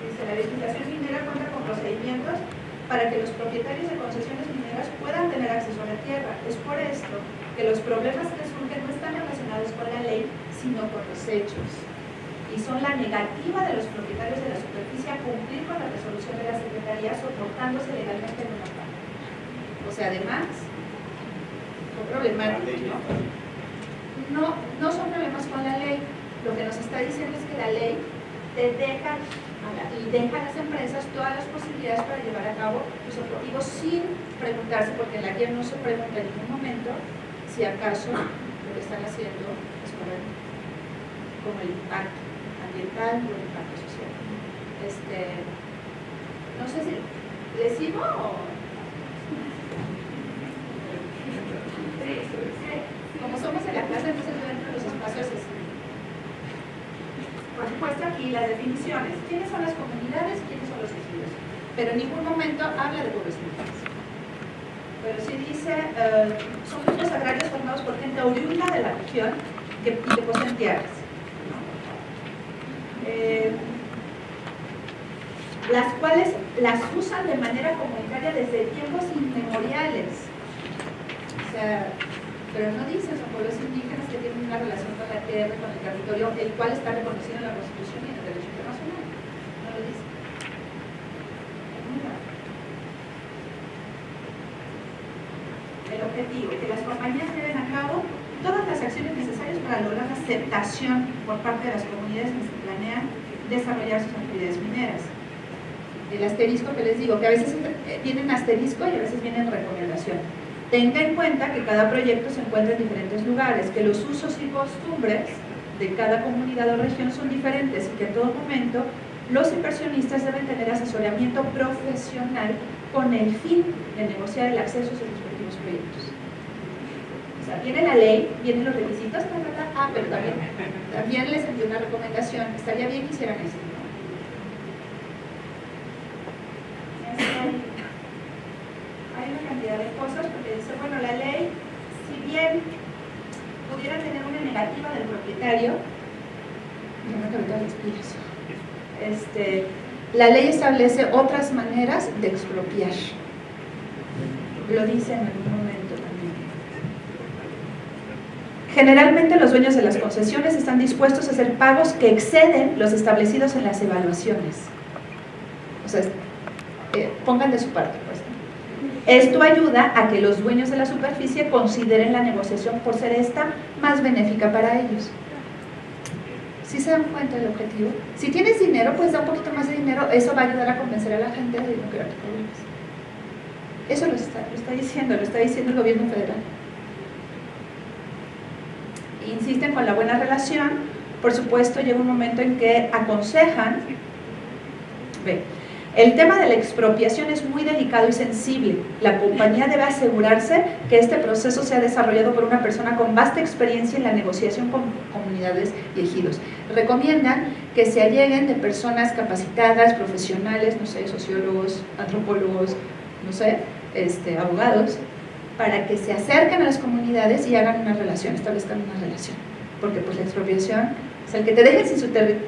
dice, la legislación minera cuenta con procedimientos para que los propietarios de concesiones mineras puedan tener acceso a la tierra. Es por esto que los problemas que surgen no están relacionados con la ley, sino con los hechos. Y son la negativa de los propietarios de la superficie a cumplir con la resolución de la Secretaría soportándose legalmente en una parte. O sea, además, son problemáticos, ¿no? No, no son problemas con la ley. Lo que nos está diciendo es que la ley te deja y deja a las empresas todas las posibilidades para llevar a cabo los objetivos sin preguntarse, porque la guía no se pregunta en ningún momento si acaso lo que están haciendo es correcto, como el impacto ambiental o el impacto social. Este, no sé si le o... Como somos en la clase, entonces dentro de los espacios por supuesto aquí las definiciones, quiénes son las comunidades, quiénes son los ejidos, pero en ningún momento habla de pueblos Pero sí dice, eh, son grupos agrarios formados por gente oriunda de la región que, que poseen tierras. Eh, las cuales las usan de manera comunitaria desde tiempos inmemoriales. O sea, pero no dice, son pueblos indígenas que tienen una relación con la tierra, con el territorio, el cual está reconocido en la Constitución y en el derecho internacional. No lo dice. El objetivo, que las compañías lleven a cabo todas las acciones necesarias para lograr la aceptación por parte de las comunidades que planean desarrollar sus actividades mineras. El asterisco que les digo, que a veces vienen asterisco y a veces vienen recomendación Tenga en cuenta que cada proyecto se encuentra en diferentes lugares, que los usos y costumbres de cada comunidad o región son diferentes y que en todo momento los inversionistas deben tener asesoramiento profesional con el fin de negociar el acceso a sus respectivos proyectos. O sea, viene la ley, vienen los requisitos, ah, pero también, también les envié una recomendación, estaría bien que hicieran eso. de cosas, porque dice, bueno, la ley, si bien pudiera tener una del propietario, este, la ley establece otras maneras de expropiar. Lo dice en algún momento también. Generalmente los dueños de las concesiones están dispuestos a hacer pagos que exceden los establecidos en las evaluaciones. O sea, eh, pongan de su parte, pues. Esto ayuda a que los dueños de la superficie consideren la negociación por ser esta más benéfica para ellos. ¿Sí se dan cuenta del objetivo? Si tienes dinero, pues da un poquito más de dinero, eso va a ayudar a convencer a la gente de no querer problemas. Eso lo está, lo está diciendo, lo está diciendo el gobierno federal. Insisten con la buena relación, por supuesto llega un momento en que aconsejan, el tema de la expropiación es muy delicado y sensible. La compañía debe asegurarse que este proceso sea desarrollado por una persona con vasta experiencia en la negociación con comunidades y ejidos. Recomiendan que se alleguen de personas capacitadas, profesionales, no sé, sociólogos, antropólogos, no sé, este, abogados, para que se acerquen a las comunidades y hagan una relación, establezcan una relación. Porque pues la expropiación el que te dejen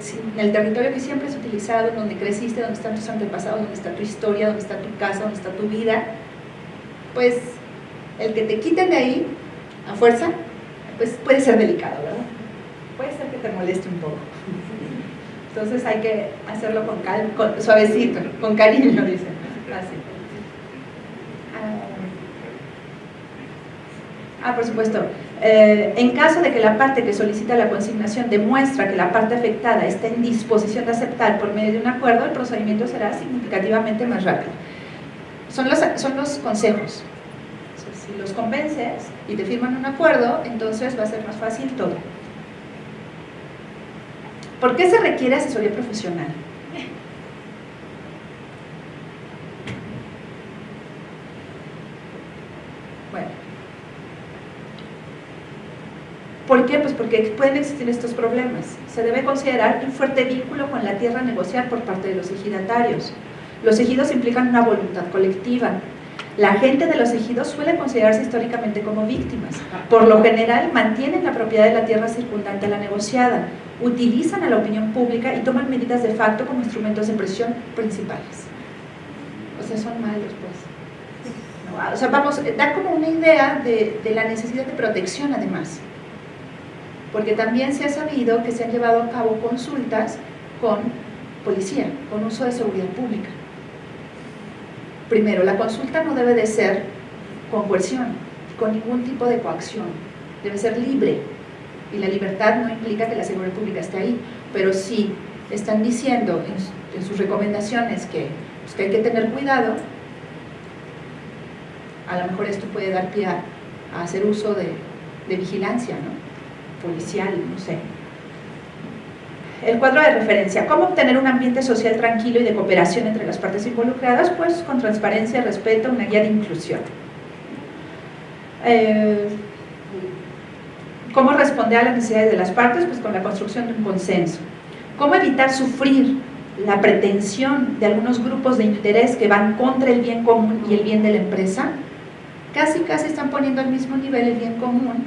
sin, el territorio que siempre has utilizado, donde creciste, donde están tus antepasados, donde está tu historia, donde está tu casa, donde está tu vida, pues el que te quiten de ahí a fuerza, pues puede ser delicado, ¿verdad? Puede ser que te moleste un poco. Entonces hay que hacerlo con, calma, suavecito, con cariño, dicen. Así. Ah, por supuesto. Eh, en caso de que la parte que solicita la consignación demuestra que la parte afectada está en disposición de aceptar por medio de un acuerdo, el procedimiento será significativamente más rápido. Son los, son los consejos. si los convences y te firman un acuerdo, entonces va a ser más fácil todo. ¿Por qué se requiere asesoría profesional? ¿Por qué? Pues porque pueden existir estos problemas. Se debe considerar un fuerte vínculo con la tierra negociar por parte de los ejidatarios. Los ejidos implican una voluntad colectiva. La gente de los ejidos suele considerarse históricamente como víctimas. Por lo general, mantienen la propiedad de la tierra circundante a la negociada, utilizan a la opinión pública y toman medidas de facto como instrumentos de presión principales. O sea, son malos, pues. O sea, vamos, da como una idea de, de la necesidad de protección, además. Porque también se ha sabido que se han llevado a cabo consultas con policía, con uso de seguridad pública Primero, la consulta no debe de ser con coerción, con ningún tipo de coacción, debe ser libre. Y la libertad no implica que la seguridad pública esté ahí, pero si están diciendo en, sus recomendaciones que, pues, que hay que tener cuidado, a lo mejor esto puede dar pie a, hacer uso de, de vigilancia, ¿no? Policial, no sé. El cuadro de referencia, ¿cómo obtener un ambiente social tranquilo y de cooperación entre las partes involucradas? Pues con transparencia, respeto, una guía de inclusión. Eh, ¿Cómo responder a las necesidades de las partes? Pues con la construcción de un consenso. ¿Cómo evitar sufrir la pretensión de algunos grupos de interés que van contra el bien común y el bien de la empresa? Casi, casi están poniendo al mismo nivel el bien común,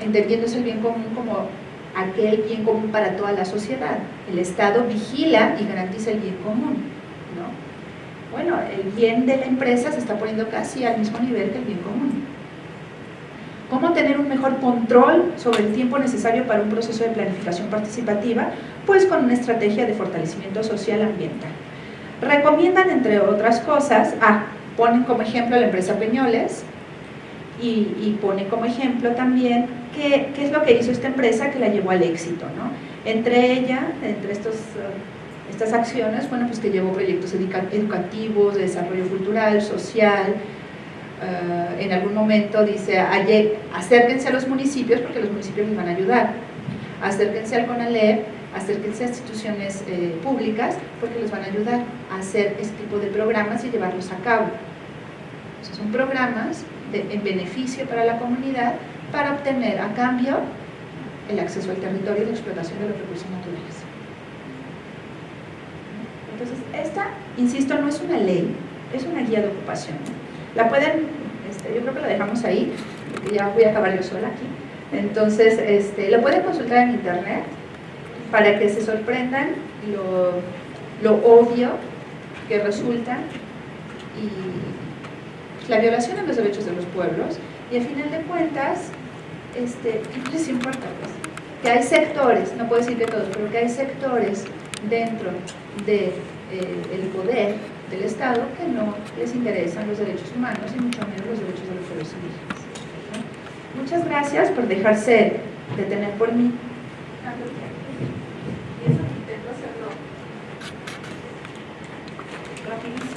entendiéndose el bien común como aquel bien común para toda la sociedad. El Estado vigila y garantiza el bien común. ¿no? Bueno, el bien de la empresa se está poniendo casi al mismo nivel que el bien común. ¿Cómo tener un mejor control sobre el tiempo necesario para un proceso de planificación participativa? Pues con una estrategia de fortalecimiento social ambiental. Recomiendan, entre otras cosas, ah, ponen como ejemplo a la empresa Peñoles y, ponen como ejemplo también ¿qué, es lo que hizo esta empresa que la llevó al éxito? ¿no? Entre ella, entre estos, uh, estas acciones, bueno, pues que llevó proyectos educativos, de desarrollo cultural, social, uh, en algún momento dice, acérquense a los municipios porque los municipios les van a ayudar, acérquense al CONALEP, acérquense a instituciones eh, públicas porque les van a ayudar a hacer este tipo de programas y llevarlos a cabo. son programas en beneficio para la comunidad para obtener a cambio el acceso al territorio y la explotación de los recursos naturales. Entonces, esta, insisto, no es una ley, es una guía de ocupación. La pueden, este, yo creo que la dejamos ahí, porque ya voy a acabar yo sola aquí. Entonces, este, la pueden consultar en internet para que se sorprendan lo, lo obvio que resulta y la violación a los derechos de los pueblos y al final de cuentas, este, ¿qué les importa? Pues, que hay sectores, no puedo decir que todos, pero que hay sectores dentro del de, eh, poder del Estado que no les interesan los derechos humanos y mucho menos los derechos de los pueblos indígenas. Muchas gracias por dejarse detener por mí. Rapidísimo.